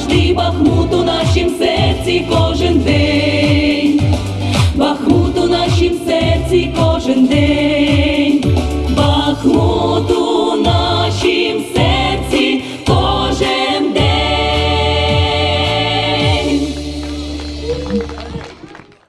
завжди Бахмут у нашім серці кожен день, Бахмут у нашім серці кожен день.